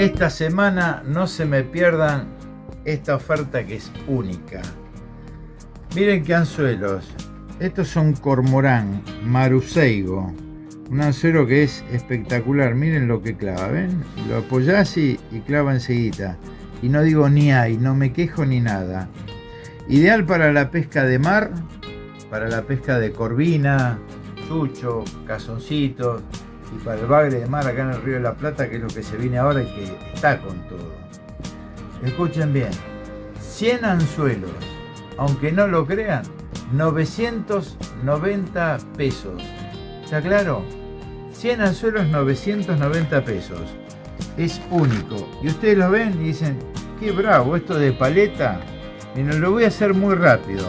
Esta semana no se me pierdan esta oferta que es única. Miren qué anzuelos. Estos son cormorán, maruseigo. Un anzuelo que es espectacular. Miren lo que clava, ¿ven? Lo apoyás y, y clava enseguida. Y no digo ni hay, no me quejo ni nada. Ideal para la pesca de mar, para la pesca de corvina, chucho, cazoncitos y para el bagre de mar acá en el río de la Plata, que es lo que se viene ahora y que está con todo. Escuchen bien, 100 anzuelos, aunque no lo crean, 990 pesos. ¿Está claro? 100 anzuelos, 990 pesos. Es único. Y ustedes lo ven y dicen, qué bravo, esto de paleta. No lo voy a hacer muy rápido.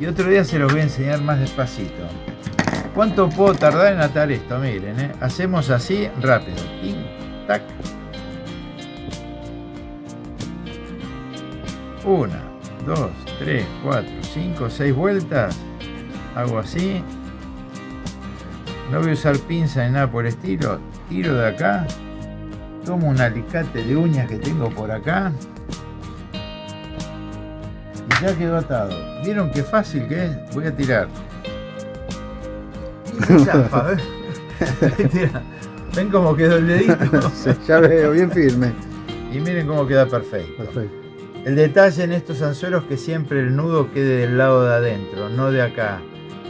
Y otro día se los voy a enseñar más despacito. ¿Cuánto puedo tardar en atar esto? Miren, ¿eh? hacemos así rápido. Tin, tac. Una, dos, tres, cuatro, cinco, seis vueltas. Hago así. No voy a usar pinza ni nada por estilo. Tiro de acá. Tomo un alicate de uñas que tengo por acá. Y ya quedó atado. ¿Vieron qué fácil que es? Voy a tirar. Chafa, ¿ven? ¿Ven cómo quedó el dedito? Sí, ya veo, bien firme. Y miren cómo queda perfecto. Perfecto. El detalle en estos anzuelos es que siempre el nudo quede del lado de adentro, no de acá.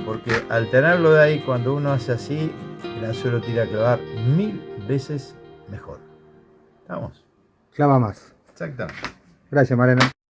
Porque al tenerlo de ahí, cuando uno hace así, el anzuelo tira a clavar mil veces mejor. ¿Estamos? Clava más. Exactamente. Gracias, Mariano.